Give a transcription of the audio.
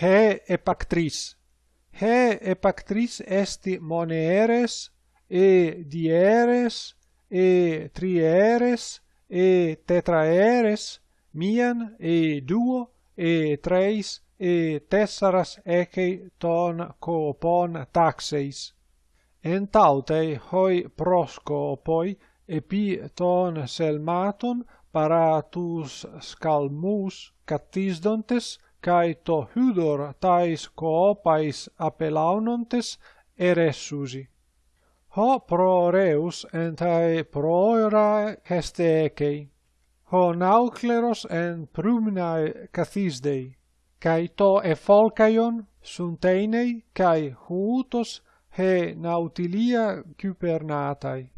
he epactris. He epactris esti moneres e dieres e trieres e tetraeres mian e duo e treis e tessaras ecei ton copon taxeis. En tautei hoi proscopoi epi ton selmaton paratus scalmus catisdontes kai to hudor tais coopais apelaunontes eressusi. Ho pro reus entae proera hestecei, ho naucleros en prumnae cathisdei, kai to efolcaion sunteinei kai huutos he nautilia cupernatai.